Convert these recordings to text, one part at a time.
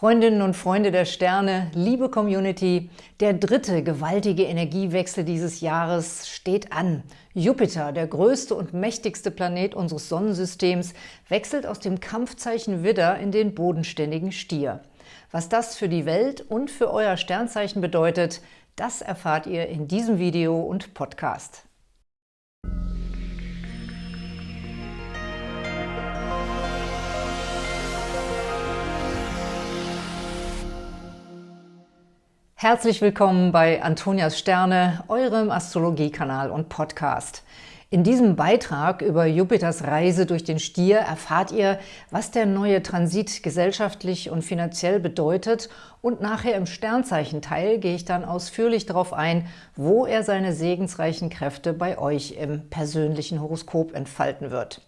Freundinnen und Freunde der Sterne, liebe Community, der dritte gewaltige Energiewechsel dieses Jahres steht an. Jupiter, der größte und mächtigste Planet unseres Sonnensystems, wechselt aus dem Kampfzeichen Widder in den bodenständigen Stier. Was das für die Welt und für euer Sternzeichen bedeutet, das erfahrt ihr in diesem Video und Podcast. Herzlich willkommen bei Antonias Sterne, eurem Astrologiekanal und Podcast. In diesem Beitrag über Jupiters Reise durch den Stier erfahrt ihr, was der neue Transit gesellschaftlich und finanziell bedeutet und nachher im Sternzeichenteil gehe ich dann ausführlich darauf ein, wo er seine segensreichen Kräfte bei euch im persönlichen Horoskop entfalten wird.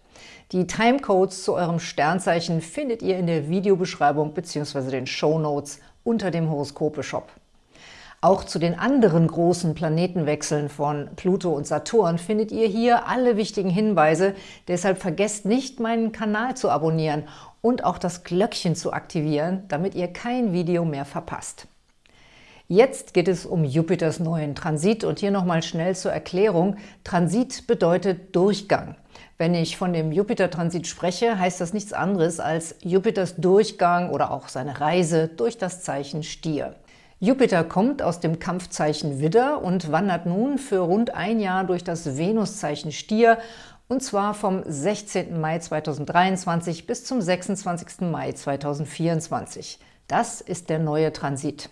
Die Timecodes zu eurem Sternzeichen findet ihr in der Videobeschreibung bzw. den Show Notes unter dem Horoskope-Shop. Auch zu den anderen großen Planetenwechseln von Pluto und Saturn findet ihr hier alle wichtigen Hinweise. Deshalb vergesst nicht, meinen Kanal zu abonnieren und auch das Glöckchen zu aktivieren, damit ihr kein Video mehr verpasst. Jetzt geht es um Jupiters neuen Transit und hier nochmal schnell zur Erklärung. Transit bedeutet Durchgang. Wenn ich von dem Jupiter-Transit spreche, heißt das nichts anderes als Jupiters Durchgang oder auch seine Reise durch das Zeichen Stier. Jupiter kommt aus dem Kampfzeichen Widder und wandert nun für rund ein Jahr durch das Venuszeichen Stier, und zwar vom 16. Mai 2023 bis zum 26. Mai 2024. Das ist der neue Transit.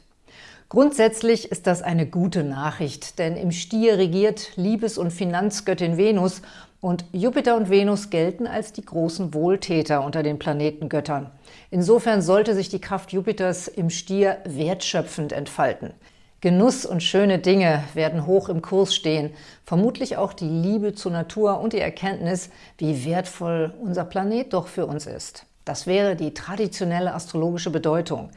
Grundsätzlich ist das eine gute Nachricht, denn im Stier regiert Liebes- und Finanzgöttin Venus und Jupiter und Venus gelten als die großen Wohltäter unter den Planetengöttern. Insofern sollte sich die Kraft Jupiters im Stier wertschöpfend entfalten. Genuss und schöne Dinge werden hoch im Kurs stehen, vermutlich auch die Liebe zur Natur und die Erkenntnis, wie wertvoll unser Planet doch für uns ist. Das wäre die traditionelle astrologische Bedeutung.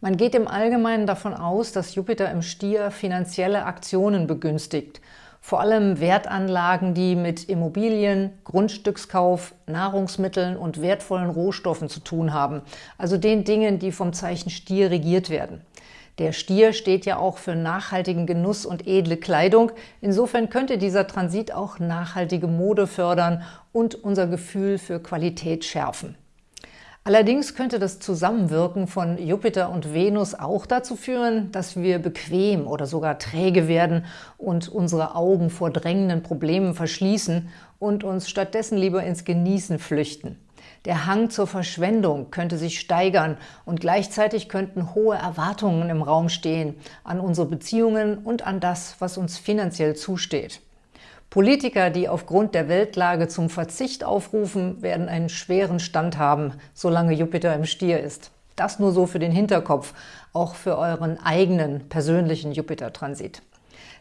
Man geht im Allgemeinen davon aus, dass Jupiter im Stier finanzielle Aktionen begünstigt – vor allem Wertanlagen, die mit Immobilien, Grundstückskauf, Nahrungsmitteln und wertvollen Rohstoffen zu tun haben, also den Dingen, die vom Zeichen Stier regiert werden. Der Stier steht ja auch für nachhaltigen Genuss und edle Kleidung. Insofern könnte dieser Transit auch nachhaltige Mode fördern und unser Gefühl für Qualität schärfen. Allerdings könnte das Zusammenwirken von Jupiter und Venus auch dazu führen, dass wir bequem oder sogar träge werden und unsere Augen vor drängenden Problemen verschließen und uns stattdessen lieber ins Genießen flüchten. Der Hang zur Verschwendung könnte sich steigern und gleichzeitig könnten hohe Erwartungen im Raum stehen an unsere Beziehungen und an das, was uns finanziell zusteht. Politiker, die aufgrund der Weltlage zum Verzicht aufrufen, werden einen schweren Stand haben, solange Jupiter im Stier ist. Das nur so für den Hinterkopf, auch für euren eigenen persönlichen Jupiter-Transit.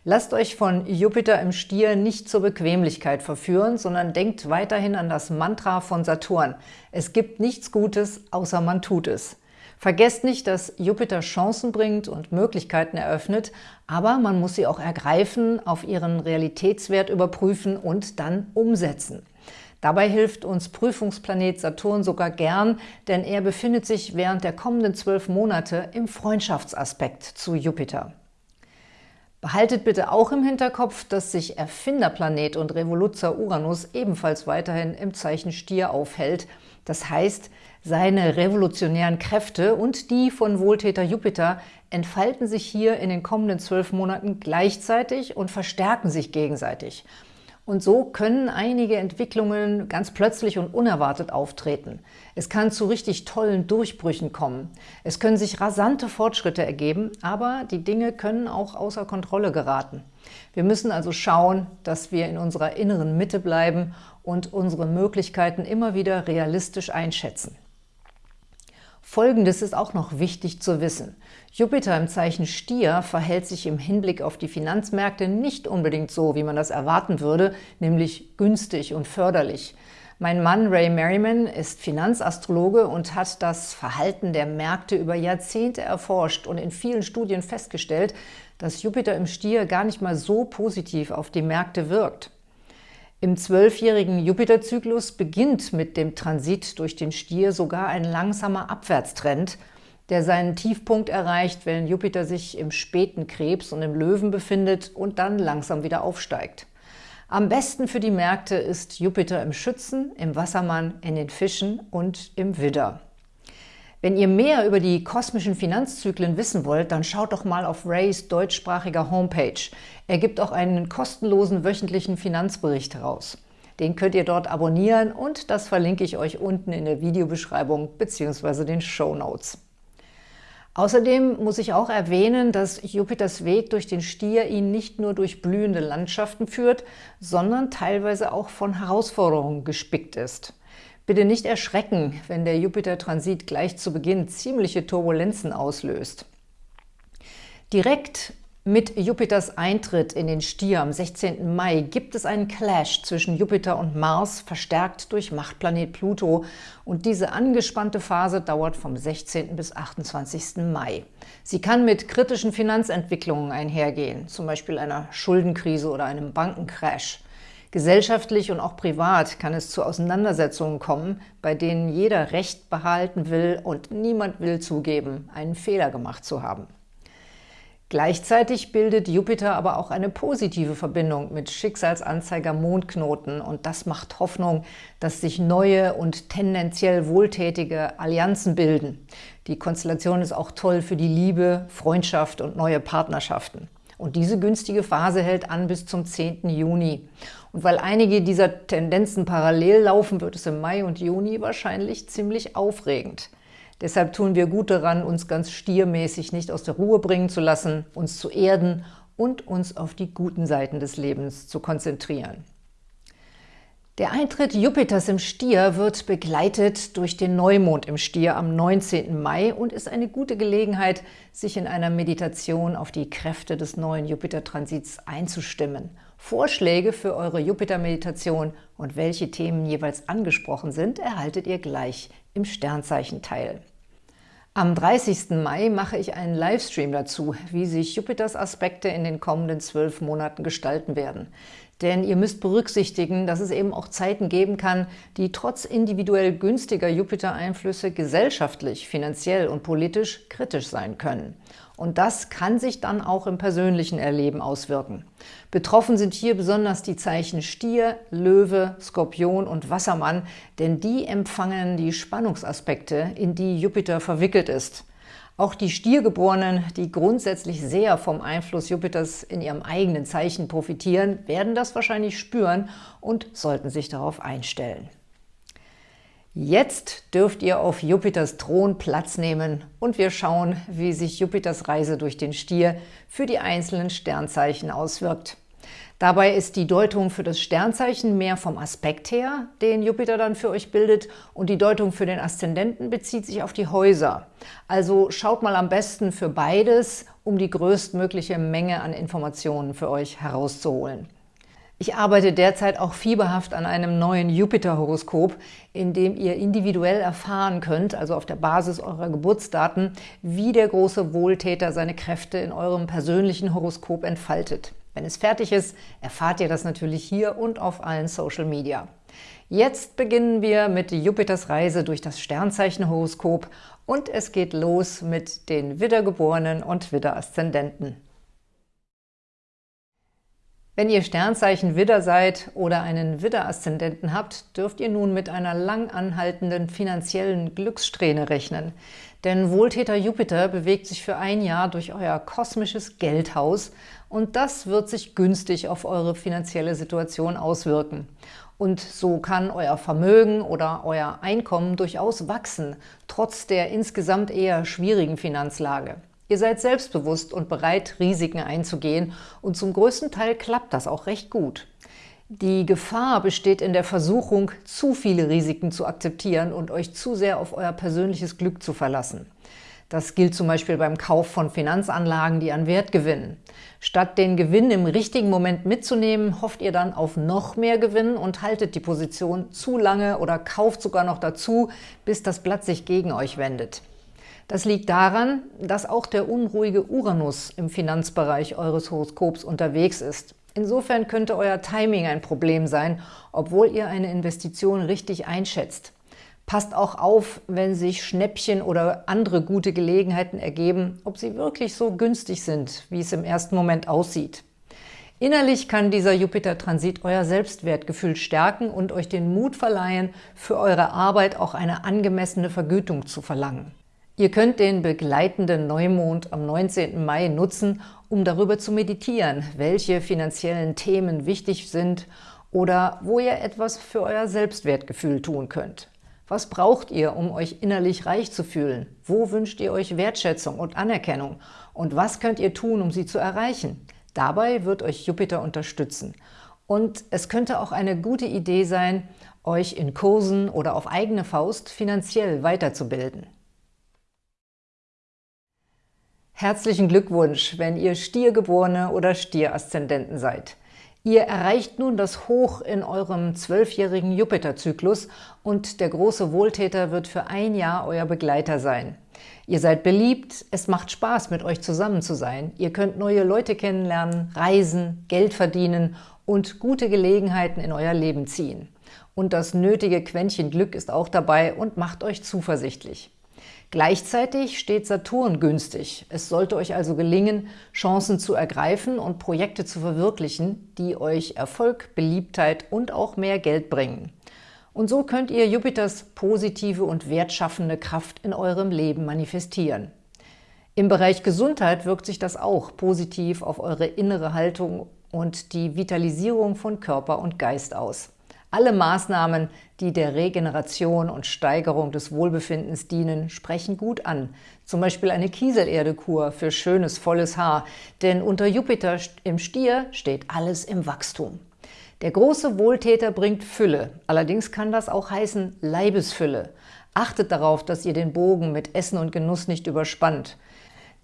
Lasst euch von Jupiter im Stier nicht zur Bequemlichkeit verführen, sondern denkt weiterhin an das Mantra von Saturn. Es gibt nichts Gutes, außer man tut es. Vergesst nicht, dass Jupiter Chancen bringt und Möglichkeiten eröffnet, aber man muss sie auch ergreifen, auf ihren Realitätswert überprüfen und dann umsetzen. Dabei hilft uns Prüfungsplanet Saturn sogar gern, denn er befindet sich während der kommenden zwölf Monate im Freundschaftsaspekt zu Jupiter. Behaltet bitte auch im Hinterkopf, dass sich Erfinderplanet und Revoluzer Uranus ebenfalls weiterhin im Zeichen Stier aufhält. Das heißt, seine revolutionären Kräfte und die von Wohltäter Jupiter entfalten sich hier in den kommenden zwölf Monaten gleichzeitig und verstärken sich gegenseitig. Und so können einige Entwicklungen ganz plötzlich und unerwartet auftreten. Es kann zu richtig tollen Durchbrüchen kommen. Es können sich rasante Fortschritte ergeben, aber die Dinge können auch außer Kontrolle geraten. Wir müssen also schauen, dass wir in unserer inneren Mitte bleiben und unsere Möglichkeiten immer wieder realistisch einschätzen. Folgendes ist auch noch wichtig zu wissen. Jupiter im Zeichen Stier verhält sich im Hinblick auf die Finanzmärkte nicht unbedingt so, wie man das erwarten würde, nämlich günstig und förderlich. Mein Mann Ray Merriman ist Finanzastrologe und hat das Verhalten der Märkte über Jahrzehnte erforscht und in vielen Studien festgestellt, dass Jupiter im Stier gar nicht mal so positiv auf die Märkte wirkt. Im zwölfjährigen Jupiterzyklus beginnt mit dem Transit durch den Stier sogar ein langsamer Abwärtstrend, der seinen Tiefpunkt erreicht, wenn Jupiter sich im späten Krebs und im Löwen befindet und dann langsam wieder aufsteigt. Am besten für die Märkte ist Jupiter im Schützen, im Wassermann, in den Fischen und im Widder. Wenn ihr mehr über die kosmischen Finanzzyklen wissen wollt, dann schaut doch mal auf Rays deutschsprachiger Homepage. Er gibt auch einen kostenlosen wöchentlichen Finanzbericht heraus. Den könnt ihr dort abonnieren und das verlinke ich euch unten in der Videobeschreibung bzw. den Show Notes. Außerdem muss ich auch erwähnen, dass Jupiters Weg durch den Stier ihn nicht nur durch blühende Landschaften führt, sondern teilweise auch von Herausforderungen gespickt ist. Bitte nicht erschrecken, wenn der Jupiter-Transit gleich zu Beginn ziemliche Turbulenzen auslöst. Direkt mit Jupiters Eintritt in den Stier am 16. Mai gibt es einen Clash zwischen Jupiter und Mars, verstärkt durch Machtplanet Pluto. Und diese angespannte Phase dauert vom 16. bis 28. Mai. Sie kann mit kritischen Finanzentwicklungen einhergehen, zum Beispiel einer Schuldenkrise oder einem Bankencrash. Gesellschaftlich und auch privat kann es zu Auseinandersetzungen kommen, bei denen jeder Recht behalten will und niemand will zugeben, einen Fehler gemacht zu haben. Gleichzeitig bildet Jupiter aber auch eine positive Verbindung mit Schicksalsanzeiger Mondknoten und das macht Hoffnung, dass sich neue und tendenziell wohltätige Allianzen bilden. Die Konstellation ist auch toll für die Liebe, Freundschaft und neue Partnerschaften. Und diese günstige Phase hält an bis zum 10. Juni. Und weil einige dieser Tendenzen parallel laufen, wird es im Mai und Juni wahrscheinlich ziemlich aufregend. Deshalb tun wir gut daran, uns ganz stiermäßig nicht aus der Ruhe bringen zu lassen, uns zu erden und uns auf die guten Seiten des Lebens zu konzentrieren. Der Eintritt Jupiters im Stier wird begleitet durch den Neumond im Stier am 19. Mai und ist eine gute Gelegenheit, sich in einer Meditation auf die Kräfte des neuen Jupiter-Transits einzustimmen. Vorschläge für eure Jupiter-Meditation und welche Themen jeweils angesprochen sind, erhaltet ihr gleich im Sternzeichenteil. Am 30. Mai mache ich einen Livestream dazu, wie sich Jupiters Aspekte in den kommenden zwölf Monaten gestalten werden. Denn ihr müsst berücksichtigen, dass es eben auch Zeiten geben kann, die trotz individuell günstiger Jupiter-Einflüsse gesellschaftlich, finanziell und politisch kritisch sein können. Und das kann sich dann auch im persönlichen Erleben auswirken. Betroffen sind hier besonders die Zeichen Stier, Löwe, Skorpion und Wassermann, denn die empfangen die Spannungsaspekte, in die Jupiter verwickelt ist. Auch die Stiergeborenen, die grundsätzlich sehr vom Einfluss Jupiters in ihrem eigenen Zeichen profitieren, werden das wahrscheinlich spüren und sollten sich darauf einstellen. Jetzt dürft ihr auf Jupiters Thron Platz nehmen und wir schauen, wie sich Jupiters Reise durch den Stier für die einzelnen Sternzeichen auswirkt. Dabei ist die Deutung für das Sternzeichen mehr vom Aspekt her, den Jupiter dann für euch bildet, und die Deutung für den Aszendenten bezieht sich auf die Häuser. Also schaut mal am besten für beides, um die größtmögliche Menge an Informationen für euch herauszuholen. Ich arbeite derzeit auch fieberhaft an einem neuen Jupiter-Horoskop, in dem ihr individuell erfahren könnt, also auf der Basis eurer Geburtsdaten, wie der große Wohltäter seine Kräfte in eurem persönlichen Horoskop entfaltet. Wenn es fertig ist, erfahrt ihr das natürlich hier und auf allen Social Media. Jetzt beginnen wir mit Jupiters Reise durch das Sternzeichenhoroskop und es geht los mit den Widdergeborenen und Widderaszendenten. Wenn ihr Sternzeichen Widder seid oder einen Widder-Aszendenten habt, dürft ihr nun mit einer lang anhaltenden finanziellen Glückssträhne rechnen. Denn Wohltäter Jupiter bewegt sich für ein Jahr durch euer kosmisches Geldhaus und das wird sich günstig auf eure finanzielle Situation auswirken. Und so kann euer Vermögen oder euer Einkommen durchaus wachsen, trotz der insgesamt eher schwierigen Finanzlage. Ihr seid selbstbewusst und bereit, Risiken einzugehen und zum größten Teil klappt das auch recht gut. Die Gefahr besteht in der Versuchung, zu viele Risiken zu akzeptieren und euch zu sehr auf euer persönliches Glück zu verlassen. Das gilt zum Beispiel beim Kauf von Finanzanlagen, die an Wert gewinnen. Statt den Gewinn im richtigen Moment mitzunehmen, hofft ihr dann auf noch mehr Gewinn und haltet die Position zu lange oder kauft sogar noch dazu, bis das Blatt sich gegen euch wendet. Das liegt daran, dass auch der unruhige Uranus im Finanzbereich eures Horoskops unterwegs ist. Insofern könnte euer Timing ein Problem sein, obwohl ihr eine Investition richtig einschätzt. Passt auch auf, wenn sich Schnäppchen oder andere gute Gelegenheiten ergeben, ob sie wirklich so günstig sind, wie es im ersten Moment aussieht. Innerlich kann dieser Jupiter-Transit euer Selbstwertgefühl stärken und euch den Mut verleihen, für eure Arbeit auch eine angemessene Vergütung zu verlangen. Ihr könnt den begleitenden Neumond am 19. Mai nutzen, um darüber zu meditieren, welche finanziellen Themen wichtig sind oder wo ihr etwas für euer Selbstwertgefühl tun könnt. Was braucht ihr, um euch innerlich reich zu fühlen? Wo wünscht ihr euch Wertschätzung und Anerkennung? Und was könnt ihr tun, um sie zu erreichen? Dabei wird euch Jupiter unterstützen. Und es könnte auch eine gute Idee sein, euch in Kursen oder auf eigene Faust finanziell weiterzubilden. Herzlichen Glückwunsch, wenn ihr Stiergeborene oder Stieraszendenten seid. Ihr erreicht nun das Hoch in eurem zwölfjährigen Jupiterzyklus und der große Wohltäter wird für ein Jahr euer Begleiter sein. Ihr seid beliebt, es macht Spaß, mit euch zusammen zu sein. Ihr könnt neue Leute kennenlernen, reisen, Geld verdienen und gute Gelegenheiten in euer Leben ziehen. Und das nötige Quäntchen Glück ist auch dabei und macht euch zuversichtlich. Gleichzeitig steht Saturn günstig. Es sollte euch also gelingen, Chancen zu ergreifen und Projekte zu verwirklichen, die euch Erfolg, Beliebtheit und auch mehr Geld bringen. Und so könnt ihr Jupiters positive und wertschaffende Kraft in eurem Leben manifestieren. Im Bereich Gesundheit wirkt sich das auch positiv auf eure innere Haltung und die Vitalisierung von Körper und Geist aus. Alle Maßnahmen, die der Regeneration und Steigerung des Wohlbefindens dienen, sprechen gut an. Zum Beispiel eine Kieselerdekur für schönes, volles Haar, denn unter Jupiter im Stier steht alles im Wachstum. Der große Wohltäter bringt Fülle, allerdings kann das auch heißen Leibesfülle. Achtet darauf, dass ihr den Bogen mit Essen und Genuss nicht überspannt.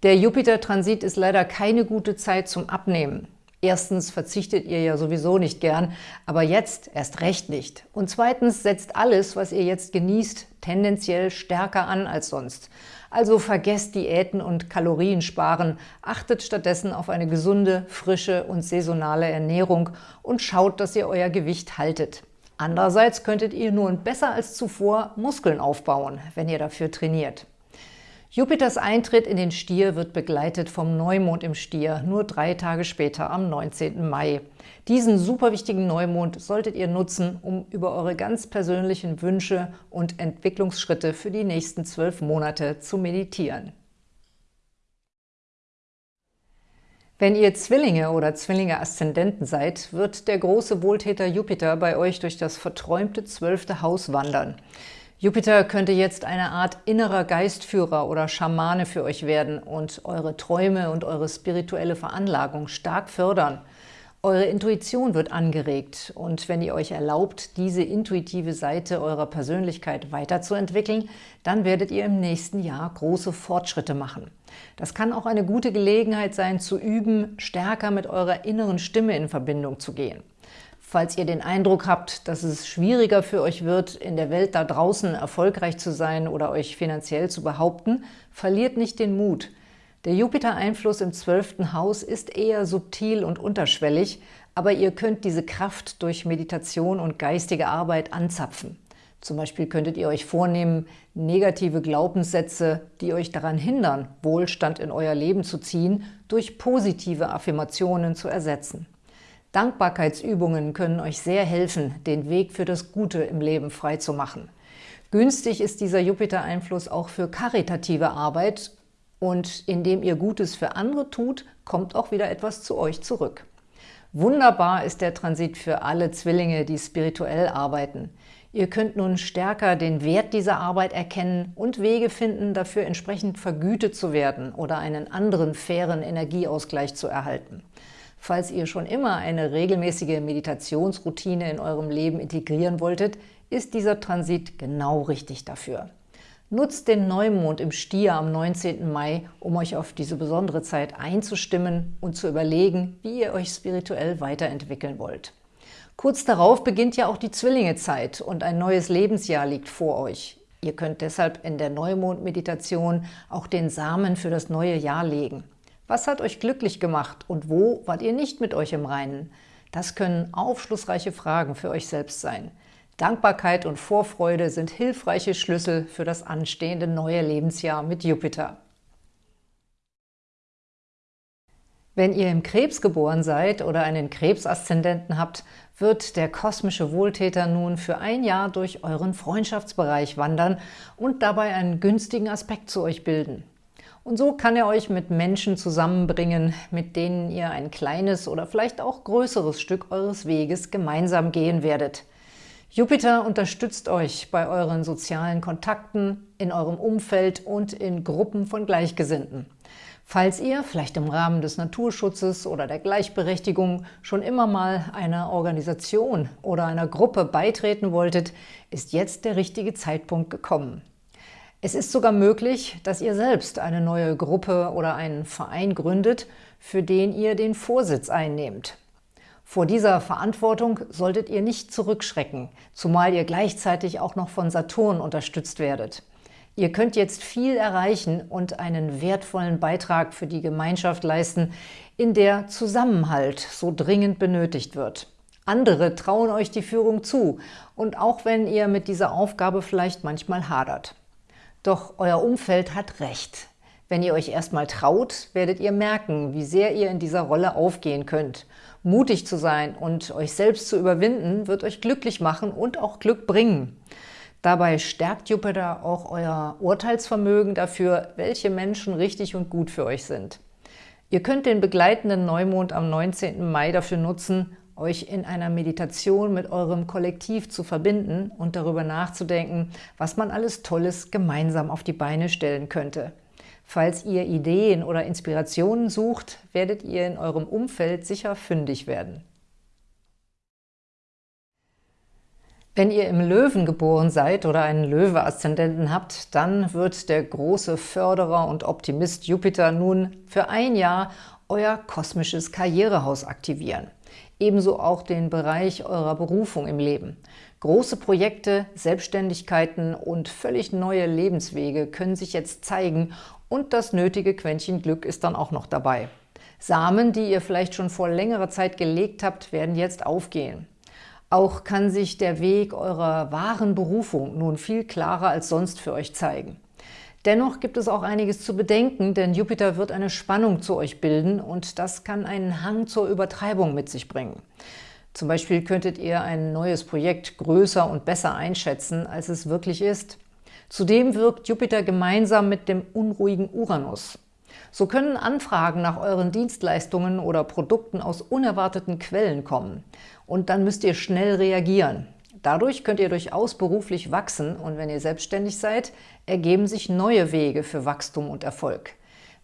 Der Jupiter-Transit ist leider keine gute Zeit zum Abnehmen. Erstens verzichtet ihr ja sowieso nicht gern, aber jetzt erst recht nicht. Und zweitens setzt alles, was ihr jetzt genießt, tendenziell stärker an als sonst. Also vergesst Diäten und Kaloriensparen, achtet stattdessen auf eine gesunde, frische und saisonale Ernährung und schaut, dass ihr euer Gewicht haltet. Andererseits könntet ihr nun besser als zuvor Muskeln aufbauen, wenn ihr dafür trainiert. Jupiters Eintritt in den Stier wird begleitet vom Neumond im Stier, nur drei Tage später am 19. Mai. Diesen super wichtigen Neumond solltet ihr nutzen, um über eure ganz persönlichen Wünsche und Entwicklungsschritte für die nächsten zwölf Monate zu meditieren. Wenn ihr Zwillinge oder Zwillinge-Aszendenten seid, wird der große Wohltäter Jupiter bei euch durch das verträumte zwölfte Haus wandern. Jupiter könnte jetzt eine Art innerer Geistführer oder Schamane für euch werden und eure Träume und eure spirituelle Veranlagung stark fördern. Eure Intuition wird angeregt und wenn ihr euch erlaubt, diese intuitive Seite eurer Persönlichkeit weiterzuentwickeln, dann werdet ihr im nächsten Jahr große Fortschritte machen. Das kann auch eine gute Gelegenheit sein, zu üben, stärker mit eurer inneren Stimme in Verbindung zu gehen. Falls ihr den Eindruck habt, dass es schwieriger für euch wird, in der Welt da draußen erfolgreich zu sein oder euch finanziell zu behaupten, verliert nicht den Mut. Der Jupiter-Einfluss im zwölften Haus ist eher subtil und unterschwellig, aber ihr könnt diese Kraft durch Meditation und geistige Arbeit anzapfen. Zum Beispiel könntet ihr euch vornehmen, negative Glaubenssätze, die euch daran hindern, Wohlstand in euer Leben zu ziehen, durch positive Affirmationen zu ersetzen. Dankbarkeitsübungen können euch sehr helfen, den Weg für das Gute im Leben frei zu machen. Günstig ist dieser Jupiter-Einfluss auch für karitative Arbeit und indem ihr Gutes für andere tut, kommt auch wieder etwas zu euch zurück. Wunderbar ist der Transit für alle Zwillinge, die spirituell arbeiten. Ihr könnt nun stärker den Wert dieser Arbeit erkennen und Wege finden, dafür entsprechend vergütet zu werden oder einen anderen fairen Energieausgleich zu erhalten. Falls ihr schon immer eine regelmäßige Meditationsroutine in eurem Leben integrieren wolltet, ist dieser Transit genau richtig dafür. Nutzt den Neumond im Stier am 19. Mai, um euch auf diese besondere Zeit einzustimmen und zu überlegen, wie ihr euch spirituell weiterentwickeln wollt. Kurz darauf beginnt ja auch die Zwillingezeit und ein neues Lebensjahr liegt vor euch. Ihr könnt deshalb in der Neumond-Meditation auch den Samen für das neue Jahr legen. Was hat euch glücklich gemacht und wo wart ihr nicht mit euch im Reinen? Das können aufschlussreiche Fragen für euch selbst sein. Dankbarkeit und Vorfreude sind hilfreiche Schlüssel für das anstehende neue Lebensjahr mit Jupiter. Wenn ihr im Krebs geboren seid oder einen Krebsaszendenten habt, wird der kosmische Wohltäter nun für ein Jahr durch euren Freundschaftsbereich wandern und dabei einen günstigen Aspekt zu euch bilden. Und so kann er euch mit Menschen zusammenbringen, mit denen ihr ein kleines oder vielleicht auch größeres Stück eures Weges gemeinsam gehen werdet. Jupiter unterstützt euch bei euren sozialen Kontakten, in eurem Umfeld und in Gruppen von Gleichgesinnten. Falls ihr, vielleicht im Rahmen des Naturschutzes oder der Gleichberechtigung, schon immer mal einer Organisation oder einer Gruppe beitreten wolltet, ist jetzt der richtige Zeitpunkt gekommen. Es ist sogar möglich, dass ihr selbst eine neue Gruppe oder einen Verein gründet, für den ihr den Vorsitz einnehmt. Vor dieser Verantwortung solltet ihr nicht zurückschrecken, zumal ihr gleichzeitig auch noch von Saturn unterstützt werdet. Ihr könnt jetzt viel erreichen und einen wertvollen Beitrag für die Gemeinschaft leisten, in der Zusammenhalt so dringend benötigt wird. Andere trauen euch die Führung zu und auch wenn ihr mit dieser Aufgabe vielleicht manchmal hadert. Doch euer Umfeld hat recht. Wenn ihr euch erstmal traut, werdet ihr merken, wie sehr ihr in dieser Rolle aufgehen könnt. Mutig zu sein und euch selbst zu überwinden, wird euch glücklich machen und auch Glück bringen. Dabei stärkt Jupiter auch euer Urteilsvermögen dafür, welche Menschen richtig und gut für euch sind. Ihr könnt den begleitenden Neumond am 19. Mai dafür nutzen, euch in einer Meditation mit eurem Kollektiv zu verbinden und darüber nachzudenken, was man alles Tolles gemeinsam auf die Beine stellen könnte. Falls ihr Ideen oder Inspirationen sucht, werdet ihr in eurem Umfeld sicher fündig werden. Wenn ihr im Löwen geboren seid oder einen Löwe-Aszendenten habt, dann wird der große Förderer und Optimist Jupiter nun für ein Jahr euer kosmisches Karrierehaus aktivieren. Ebenso auch den Bereich eurer Berufung im Leben. Große Projekte, Selbstständigkeiten und völlig neue Lebenswege können sich jetzt zeigen und das nötige Quäntchen Glück ist dann auch noch dabei. Samen, die ihr vielleicht schon vor längerer Zeit gelegt habt, werden jetzt aufgehen. Auch kann sich der Weg eurer wahren Berufung nun viel klarer als sonst für euch zeigen. Dennoch gibt es auch einiges zu bedenken, denn Jupiter wird eine Spannung zu euch bilden und das kann einen Hang zur Übertreibung mit sich bringen. Zum Beispiel könntet ihr ein neues Projekt größer und besser einschätzen, als es wirklich ist. Zudem wirkt Jupiter gemeinsam mit dem unruhigen Uranus. So können Anfragen nach euren Dienstleistungen oder Produkten aus unerwarteten Quellen kommen. Und dann müsst ihr schnell reagieren. Dadurch könnt ihr durchaus beruflich wachsen und wenn ihr selbstständig seid, ergeben sich neue Wege für Wachstum und Erfolg.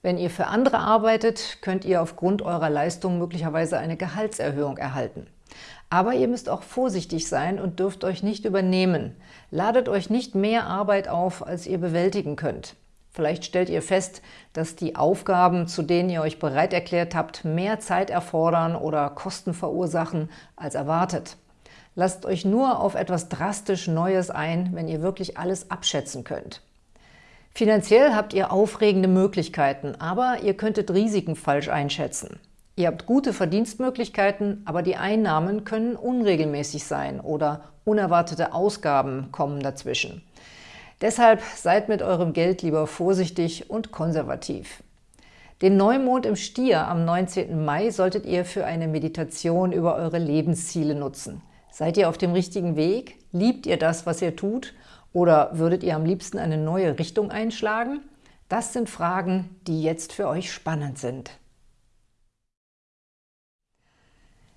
Wenn ihr für andere arbeitet, könnt ihr aufgrund eurer Leistung möglicherweise eine Gehaltserhöhung erhalten. Aber ihr müsst auch vorsichtig sein und dürft euch nicht übernehmen. Ladet euch nicht mehr Arbeit auf, als ihr bewältigen könnt. Vielleicht stellt ihr fest, dass die Aufgaben, zu denen ihr euch bereit erklärt habt, mehr Zeit erfordern oder Kosten verursachen als erwartet. Lasst euch nur auf etwas drastisch Neues ein, wenn ihr wirklich alles abschätzen könnt. Finanziell habt ihr aufregende Möglichkeiten, aber ihr könntet Risiken falsch einschätzen. Ihr habt gute Verdienstmöglichkeiten, aber die Einnahmen können unregelmäßig sein oder unerwartete Ausgaben kommen dazwischen. Deshalb seid mit eurem Geld lieber vorsichtig und konservativ. Den Neumond im Stier am 19. Mai solltet ihr für eine Meditation über eure Lebensziele nutzen. Seid ihr auf dem richtigen Weg? Liebt ihr das, was ihr tut? Oder würdet ihr am liebsten eine neue Richtung einschlagen? Das sind Fragen, die jetzt für euch spannend sind.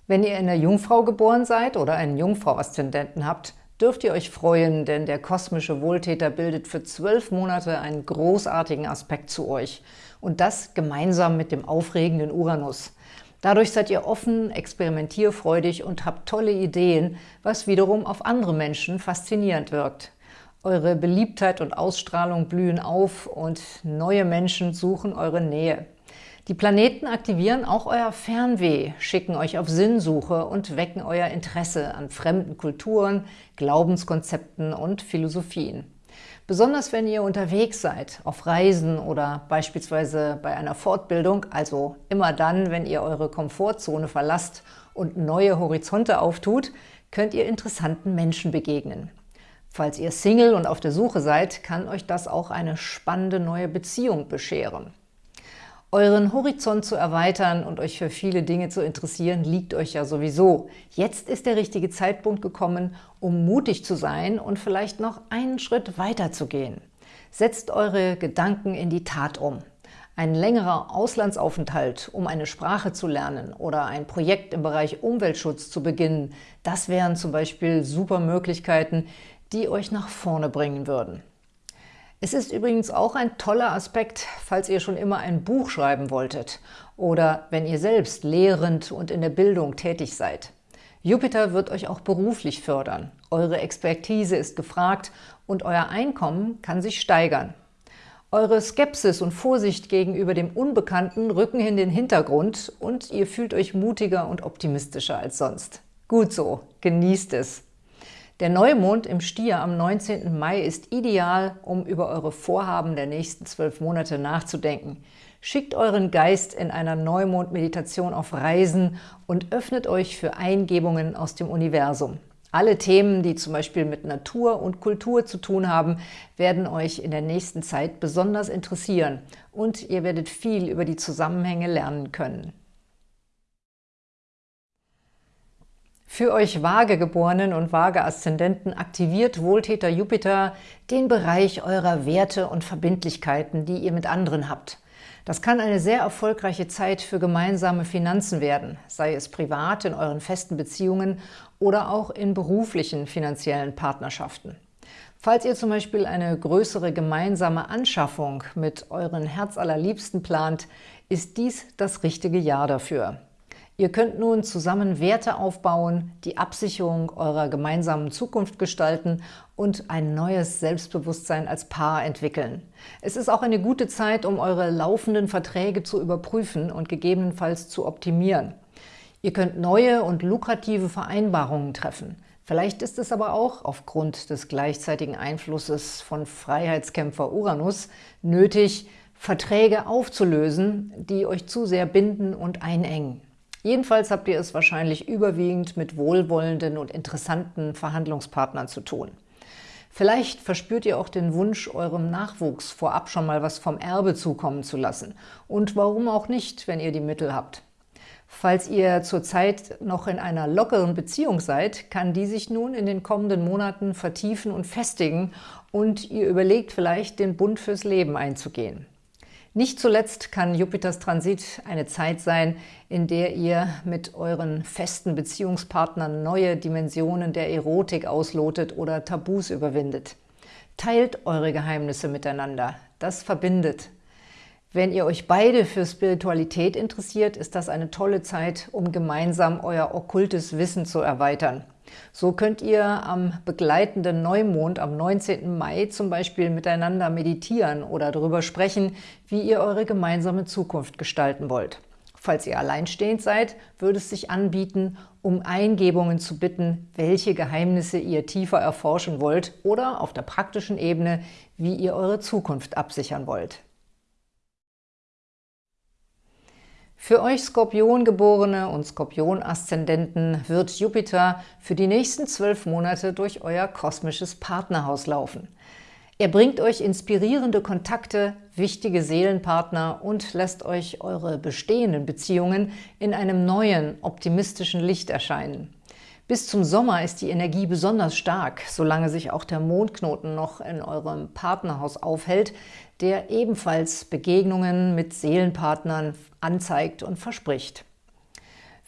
Wenn ihr in der Jungfrau geboren seid oder einen Jungfrau-Aszendenten habt, dürft ihr euch freuen, denn der kosmische Wohltäter bildet für zwölf Monate einen großartigen Aspekt zu euch. Und das gemeinsam mit dem aufregenden Uranus. Dadurch seid ihr offen, experimentierfreudig und habt tolle Ideen, was wiederum auf andere Menschen faszinierend wirkt. Eure Beliebtheit und Ausstrahlung blühen auf und neue Menschen suchen eure Nähe. Die Planeten aktivieren auch euer Fernweh, schicken euch auf Sinnsuche und wecken euer Interesse an fremden Kulturen, Glaubenskonzepten und Philosophien. Besonders wenn ihr unterwegs seid, auf Reisen oder beispielsweise bei einer Fortbildung, also immer dann, wenn ihr eure Komfortzone verlasst und neue Horizonte auftut, könnt ihr interessanten Menschen begegnen. Falls ihr Single und auf der Suche seid, kann euch das auch eine spannende neue Beziehung bescheren. Euren Horizont zu erweitern und euch für viele Dinge zu interessieren, liegt euch ja sowieso. Jetzt ist der richtige Zeitpunkt gekommen, um mutig zu sein und vielleicht noch einen Schritt weiter zu gehen. Setzt eure Gedanken in die Tat um. Ein längerer Auslandsaufenthalt, um eine Sprache zu lernen oder ein Projekt im Bereich Umweltschutz zu beginnen, das wären zum Beispiel super Möglichkeiten, die euch nach vorne bringen würden. Es ist übrigens auch ein toller Aspekt, falls ihr schon immer ein Buch schreiben wolltet oder wenn ihr selbst lehrend und in der Bildung tätig seid. Jupiter wird euch auch beruflich fördern. Eure Expertise ist gefragt und euer Einkommen kann sich steigern. Eure Skepsis und Vorsicht gegenüber dem Unbekannten rücken in den Hintergrund und ihr fühlt euch mutiger und optimistischer als sonst. Gut so, genießt es! Der Neumond im Stier am 19. Mai ist ideal, um über eure Vorhaben der nächsten zwölf Monate nachzudenken. Schickt euren Geist in einer Neumond-Meditation auf Reisen und öffnet euch für Eingebungen aus dem Universum. Alle Themen, die zum Beispiel mit Natur und Kultur zu tun haben, werden euch in der nächsten Zeit besonders interessieren und ihr werdet viel über die Zusammenhänge lernen können. Für euch Waagegeborenen und Waage-Aszendenten aktiviert Wohltäter Jupiter den Bereich eurer Werte und Verbindlichkeiten, die ihr mit anderen habt. Das kann eine sehr erfolgreiche Zeit für gemeinsame Finanzen werden, sei es privat in euren festen Beziehungen oder auch in beruflichen finanziellen Partnerschaften. Falls ihr zum Beispiel eine größere gemeinsame Anschaffung mit euren Herzallerliebsten plant, ist dies das richtige Jahr dafür. Ihr könnt nun zusammen Werte aufbauen, die Absicherung eurer gemeinsamen Zukunft gestalten und ein neues Selbstbewusstsein als Paar entwickeln. Es ist auch eine gute Zeit, um eure laufenden Verträge zu überprüfen und gegebenenfalls zu optimieren. Ihr könnt neue und lukrative Vereinbarungen treffen. Vielleicht ist es aber auch aufgrund des gleichzeitigen Einflusses von Freiheitskämpfer Uranus nötig, Verträge aufzulösen, die euch zu sehr binden und einengen. Jedenfalls habt ihr es wahrscheinlich überwiegend mit wohlwollenden und interessanten Verhandlungspartnern zu tun. Vielleicht verspürt ihr auch den Wunsch, eurem Nachwuchs vorab schon mal was vom Erbe zukommen zu lassen. Und warum auch nicht, wenn ihr die Mittel habt? Falls ihr zurzeit noch in einer lockeren Beziehung seid, kann die sich nun in den kommenden Monaten vertiefen und festigen und ihr überlegt vielleicht, den Bund fürs Leben einzugehen. Nicht zuletzt kann Jupiters Transit eine Zeit sein, in der ihr mit euren festen Beziehungspartnern neue Dimensionen der Erotik auslotet oder Tabus überwindet. Teilt eure Geheimnisse miteinander. Das verbindet. Wenn ihr euch beide für Spiritualität interessiert, ist das eine tolle Zeit, um gemeinsam euer okkultes Wissen zu erweitern. So könnt ihr am begleitenden Neumond am 19. Mai zum Beispiel miteinander meditieren oder darüber sprechen, wie ihr eure gemeinsame Zukunft gestalten wollt. Falls ihr alleinstehend seid, würde es sich anbieten, um Eingebungen zu bitten, welche Geheimnisse ihr tiefer erforschen wollt oder auf der praktischen Ebene, wie ihr eure Zukunft absichern wollt. Für euch Skorpiongeborene und Skorpion-Aszendenten wird Jupiter für die nächsten zwölf Monate durch euer kosmisches Partnerhaus laufen. Er bringt euch inspirierende Kontakte, wichtige Seelenpartner und lässt euch eure bestehenden Beziehungen in einem neuen, optimistischen Licht erscheinen. Bis zum Sommer ist die Energie besonders stark, solange sich auch der Mondknoten noch in eurem Partnerhaus aufhält, der ebenfalls Begegnungen mit Seelenpartnern anzeigt und verspricht.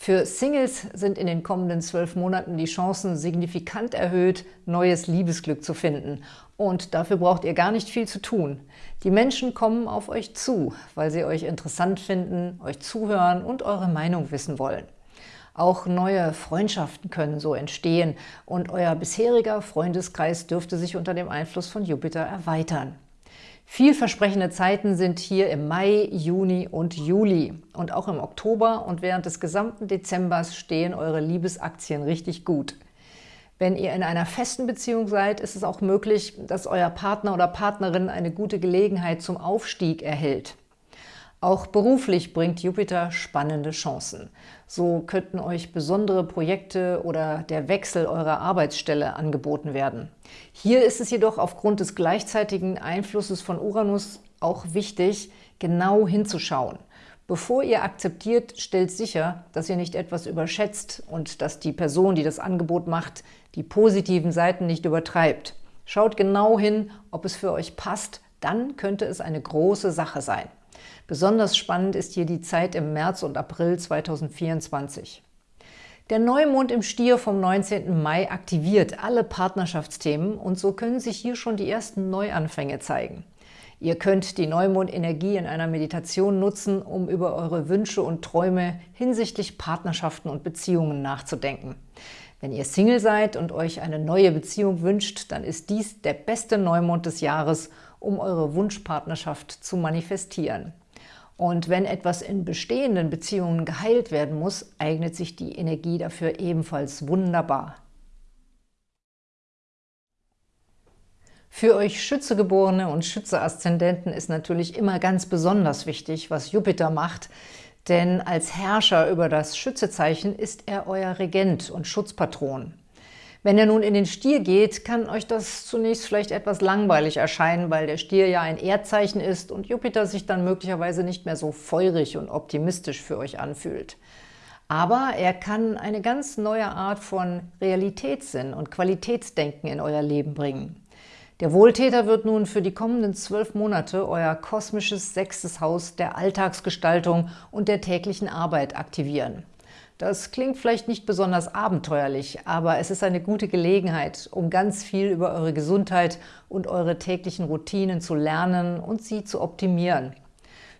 Für Singles sind in den kommenden zwölf Monaten die Chancen signifikant erhöht, neues Liebesglück zu finden. Und dafür braucht ihr gar nicht viel zu tun. Die Menschen kommen auf euch zu, weil sie euch interessant finden, euch zuhören und eure Meinung wissen wollen. Auch neue Freundschaften können so entstehen und euer bisheriger Freundeskreis dürfte sich unter dem Einfluss von Jupiter erweitern. Vielversprechende Zeiten sind hier im Mai, Juni und Juli. Und auch im Oktober und während des gesamten Dezembers stehen eure Liebesaktien richtig gut. Wenn ihr in einer festen Beziehung seid, ist es auch möglich, dass euer Partner oder Partnerin eine gute Gelegenheit zum Aufstieg erhält. Auch beruflich bringt Jupiter spannende Chancen. So könnten euch besondere Projekte oder der Wechsel eurer Arbeitsstelle angeboten werden. Hier ist es jedoch aufgrund des gleichzeitigen Einflusses von Uranus auch wichtig, genau hinzuschauen. Bevor ihr akzeptiert, stellt sicher, dass ihr nicht etwas überschätzt und dass die Person, die das Angebot macht, die positiven Seiten nicht übertreibt. Schaut genau hin, ob es für euch passt, dann könnte es eine große Sache sein. Besonders spannend ist hier die Zeit im März und April 2024. Der Neumond im Stier vom 19. Mai aktiviert alle Partnerschaftsthemen und so können sich hier schon die ersten Neuanfänge zeigen. Ihr könnt die Neumondenergie in einer Meditation nutzen, um über eure Wünsche und Träume hinsichtlich Partnerschaften und Beziehungen nachzudenken. Wenn ihr Single seid und euch eine neue Beziehung wünscht, dann ist dies der beste Neumond des Jahres, um eure Wunschpartnerschaft zu manifestieren. Und wenn etwas in bestehenden Beziehungen geheilt werden muss, eignet sich die Energie dafür ebenfalls wunderbar. Für euch Schützegeborene und Schütze-Aszendenten ist natürlich immer ganz besonders wichtig, was Jupiter macht, denn als Herrscher über das Schützezeichen ist er euer Regent und Schutzpatron. Wenn er nun in den Stier geht, kann euch das zunächst vielleicht etwas langweilig erscheinen, weil der Stier ja ein Erdzeichen ist und Jupiter sich dann möglicherweise nicht mehr so feurig und optimistisch für euch anfühlt. Aber er kann eine ganz neue Art von Realitätssinn und Qualitätsdenken in euer Leben bringen. Der Wohltäter wird nun für die kommenden zwölf Monate euer kosmisches sechstes Haus der Alltagsgestaltung und der täglichen Arbeit aktivieren. Das klingt vielleicht nicht besonders abenteuerlich, aber es ist eine gute Gelegenheit, um ganz viel über eure Gesundheit und eure täglichen Routinen zu lernen und sie zu optimieren.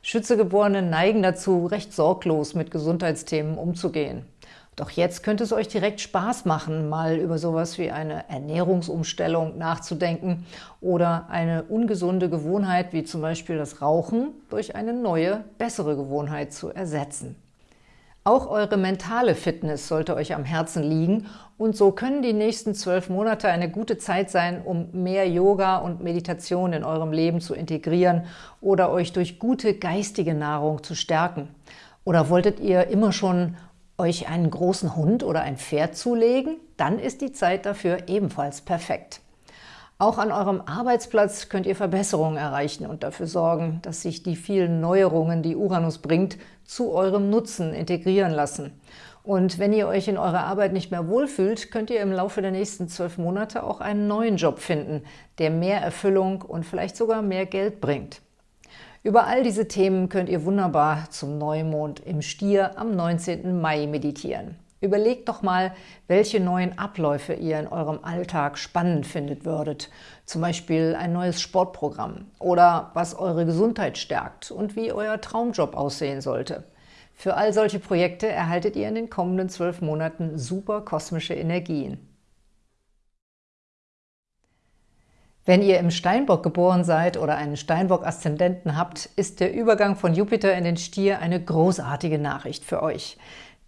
Schützegeborene neigen dazu, recht sorglos mit Gesundheitsthemen umzugehen. Doch jetzt könnte es euch direkt Spaß machen, mal über sowas wie eine Ernährungsumstellung nachzudenken oder eine ungesunde Gewohnheit wie zum Beispiel das Rauchen durch eine neue, bessere Gewohnheit zu ersetzen. Auch eure mentale Fitness sollte euch am Herzen liegen und so können die nächsten zwölf Monate eine gute Zeit sein, um mehr Yoga und Meditation in eurem Leben zu integrieren oder euch durch gute geistige Nahrung zu stärken. Oder wolltet ihr immer schon euch einen großen Hund oder ein Pferd zulegen? Dann ist die Zeit dafür ebenfalls perfekt. Auch an eurem Arbeitsplatz könnt ihr Verbesserungen erreichen und dafür sorgen, dass sich die vielen Neuerungen, die Uranus bringt, zu eurem Nutzen integrieren lassen. Und wenn ihr euch in eurer Arbeit nicht mehr wohlfühlt, könnt ihr im Laufe der nächsten zwölf Monate auch einen neuen Job finden, der mehr Erfüllung und vielleicht sogar mehr Geld bringt. Über all diese Themen könnt ihr wunderbar zum Neumond im Stier am 19. Mai meditieren. Überlegt doch mal, welche neuen Abläufe ihr in eurem Alltag spannend findet würdet. Zum Beispiel ein neues Sportprogramm oder was eure Gesundheit stärkt und wie euer Traumjob aussehen sollte. Für all solche Projekte erhaltet ihr in den kommenden zwölf Monaten super kosmische Energien. Wenn ihr im Steinbock geboren seid oder einen Steinbock-Aszendenten habt, ist der Übergang von Jupiter in den Stier eine großartige Nachricht für euch.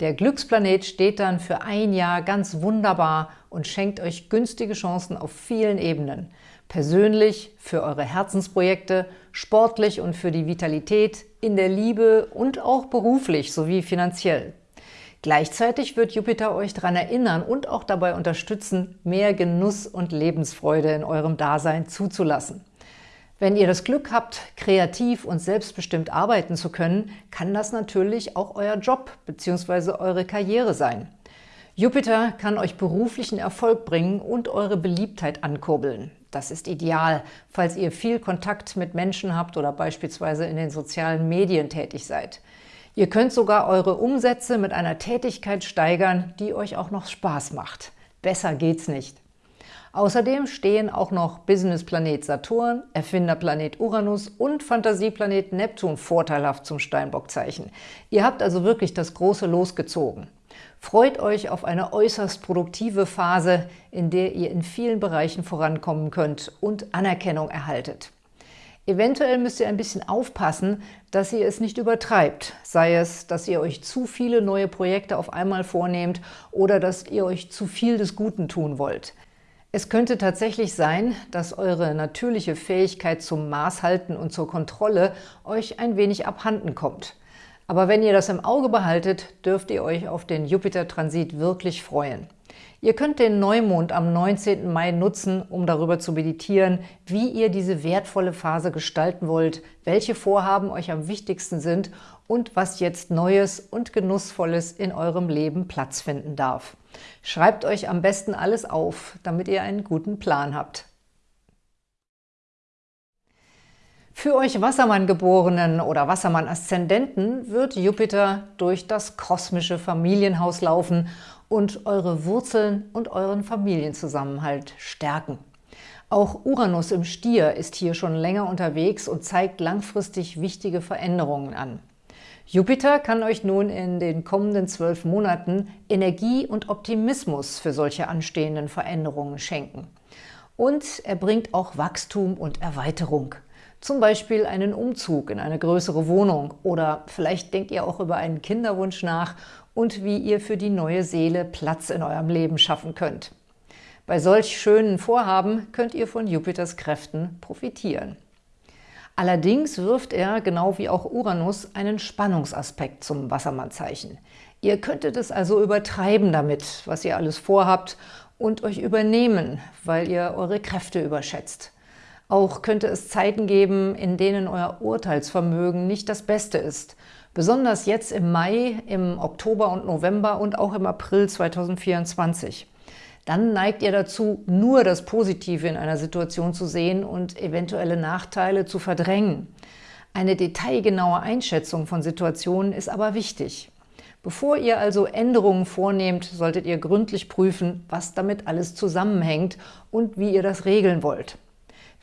Der Glücksplanet steht dann für ein Jahr ganz wunderbar und schenkt euch günstige Chancen auf vielen Ebenen. Persönlich, für eure Herzensprojekte, sportlich und für die Vitalität, in der Liebe und auch beruflich sowie finanziell. Gleichzeitig wird Jupiter euch daran erinnern und auch dabei unterstützen, mehr Genuss und Lebensfreude in eurem Dasein zuzulassen. Wenn ihr das Glück habt, kreativ und selbstbestimmt arbeiten zu können, kann das natürlich auch euer Job bzw. eure Karriere sein. Jupiter kann euch beruflichen Erfolg bringen und eure Beliebtheit ankurbeln. Das ist ideal, falls ihr viel Kontakt mit Menschen habt oder beispielsweise in den sozialen Medien tätig seid. Ihr könnt sogar eure Umsätze mit einer Tätigkeit steigern, die euch auch noch Spaß macht. Besser geht's nicht. Außerdem stehen auch noch Businessplanet Saturn, Erfinderplanet Uranus und Fantasieplanet Neptun vorteilhaft zum Steinbockzeichen. Ihr habt also wirklich das große Los gezogen. Freut euch auf eine äußerst produktive Phase, in der ihr in vielen Bereichen vorankommen könnt und Anerkennung erhaltet. Eventuell müsst ihr ein bisschen aufpassen, dass ihr es nicht übertreibt, sei es, dass ihr euch zu viele neue Projekte auf einmal vornehmt oder dass ihr euch zu viel des Guten tun wollt. Es könnte tatsächlich sein, dass eure natürliche Fähigkeit zum Maßhalten und zur Kontrolle euch ein wenig abhanden kommt. Aber wenn ihr das im Auge behaltet, dürft ihr euch auf den Jupiter-Transit wirklich freuen. Ihr könnt den Neumond am 19. Mai nutzen, um darüber zu meditieren, wie ihr diese wertvolle Phase gestalten wollt, welche Vorhaben euch am wichtigsten sind und was jetzt Neues und Genussvolles in eurem Leben Platz finden darf. Schreibt euch am besten alles auf, damit ihr einen guten Plan habt. Für euch Wassermann-Geborenen oder Wassermann-Aszendenten wird Jupiter durch das kosmische Familienhaus laufen und eure Wurzeln und euren Familienzusammenhalt stärken. Auch Uranus im Stier ist hier schon länger unterwegs und zeigt langfristig wichtige Veränderungen an. Jupiter kann euch nun in den kommenden zwölf Monaten Energie und Optimismus für solche anstehenden Veränderungen schenken. Und er bringt auch Wachstum und Erweiterung. Zum Beispiel einen Umzug in eine größere Wohnung oder vielleicht denkt ihr auch über einen Kinderwunsch nach und wie ihr für die neue Seele Platz in eurem Leben schaffen könnt. Bei solch schönen Vorhaben könnt ihr von Jupiters Kräften profitieren. Allerdings wirft er, genau wie auch Uranus, einen Spannungsaspekt zum Wassermannzeichen. Ihr könntet es also übertreiben damit, was ihr alles vorhabt, und euch übernehmen, weil ihr eure Kräfte überschätzt. Auch könnte es Zeiten geben, in denen euer Urteilsvermögen nicht das Beste ist. Besonders jetzt im Mai, im Oktober und November und auch im April 2024 dann neigt ihr dazu, nur das Positive in einer Situation zu sehen und eventuelle Nachteile zu verdrängen. Eine detailgenaue Einschätzung von Situationen ist aber wichtig. Bevor ihr also Änderungen vornehmt, solltet ihr gründlich prüfen, was damit alles zusammenhängt und wie ihr das regeln wollt.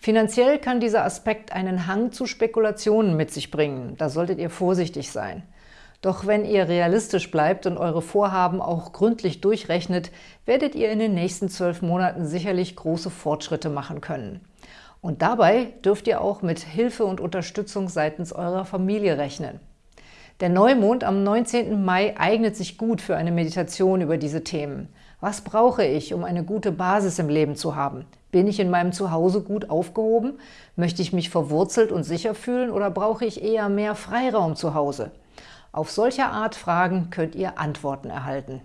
Finanziell kann dieser Aspekt einen Hang zu Spekulationen mit sich bringen. Da solltet ihr vorsichtig sein. Doch wenn ihr realistisch bleibt und eure Vorhaben auch gründlich durchrechnet, werdet ihr in den nächsten zwölf Monaten sicherlich große Fortschritte machen können. Und dabei dürft ihr auch mit Hilfe und Unterstützung seitens eurer Familie rechnen. Der Neumond am 19. Mai eignet sich gut für eine Meditation über diese Themen. Was brauche ich, um eine gute Basis im Leben zu haben? Bin ich in meinem Zuhause gut aufgehoben? Möchte ich mich verwurzelt und sicher fühlen oder brauche ich eher mehr Freiraum zu Hause? Auf solche Art Fragen könnt ihr Antworten erhalten.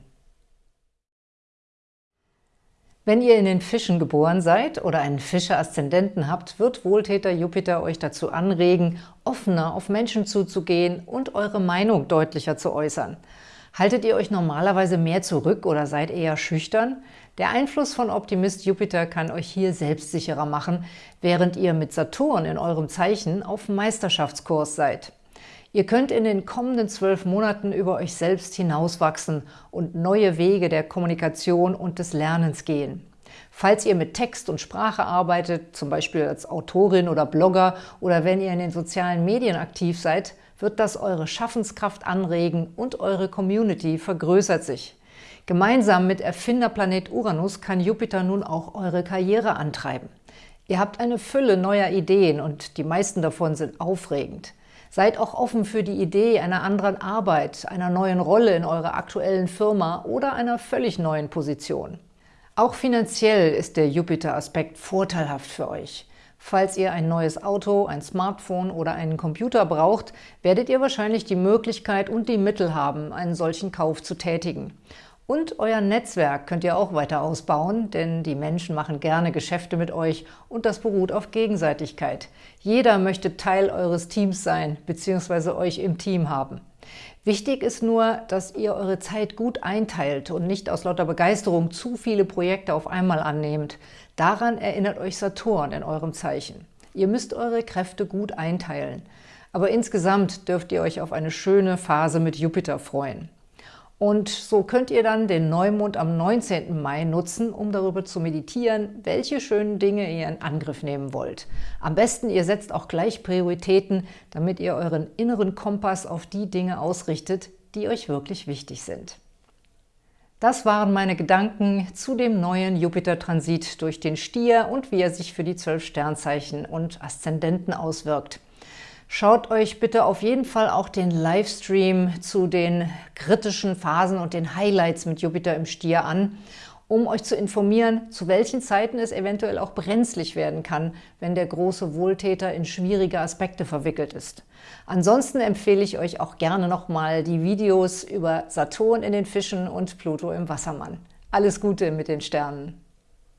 Wenn ihr in den Fischen geboren seid oder einen Fische-Aszendenten habt, wird Wohltäter Jupiter euch dazu anregen, offener auf Menschen zuzugehen und eure Meinung deutlicher zu äußern. Haltet ihr euch normalerweise mehr zurück oder seid eher schüchtern? Der Einfluss von Optimist Jupiter kann euch hier selbstsicherer machen, während ihr mit Saturn in eurem Zeichen auf Meisterschaftskurs seid. Ihr könnt in den kommenden zwölf Monaten über euch selbst hinauswachsen und neue Wege der Kommunikation und des Lernens gehen. Falls ihr mit Text und Sprache arbeitet, zum Beispiel als Autorin oder Blogger oder wenn ihr in den sozialen Medien aktiv seid, wird das eure Schaffenskraft anregen und eure Community vergrößert sich. Gemeinsam mit Erfinderplanet Uranus kann Jupiter nun auch eure Karriere antreiben. Ihr habt eine Fülle neuer Ideen und die meisten davon sind aufregend. Seid auch offen für die Idee einer anderen Arbeit, einer neuen Rolle in eurer aktuellen Firma oder einer völlig neuen Position. Auch finanziell ist der Jupiter-Aspekt vorteilhaft für euch. Falls ihr ein neues Auto, ein Smartphone oder einen Computer braucht, werdet ihr wahrscheinlich die Möglichkeit und die Mittel haben, einen solchen Kauf zu tätigen. Und euer Netzwerk könnt ihr auch weiter ausbauen, denn die Menschen machen gerne Geschäfte mit euch und das beruht auf Gegenseitigkeit. Jeder möchte Teil eures Teams sein bzw. euch im Team haben. Wichtig ist nur, dass ihr eure Zeit gut einteilt und nicht aus lauter Begeisterung zu viele Projekte auf einmal annehmt. Daran erinnert euch Saturn in eurem Zeichen. Ihr müsst eure Kräfte gut einteilen. Aber insgesamt dürft ihr euch auf eine schöne Phase mit Jupiter freuen. Und so könnt ihr dann den Neumond am 19. Mai nutzen, um darüber zu meditieren, welche schönen Dinge ihr in Angriff nehmen wollt. Am besten, ihr setzt auch gleich Prioritäten, damit ihr euren inneren Kompass auf die Dinge ausrichtet, die euch wirklich wichtig sind. Das waren meine Gedanken zu dem neuen Jupiter-Transit durch den Stier und wie er sich für die zwölf Sternzeichen und Aszendenten auswirkt. Schaut euch bitte auf jeden Fall auch den Livestream zu den kritischen Phasen und den Highlights mit Jupiter im Stier an. um euch zu informieren, zu welchen Zeiten es eventuell auch brenzlig werden kann, wenn der große Wohltäter in schwierige Aspekte verwickelt ist. Ansonsten empfehle ich euch auch gerne nochmal die Videos über Saturn in den Fischen und Pluto im Wassermann. Alles Gute mit den Sternen!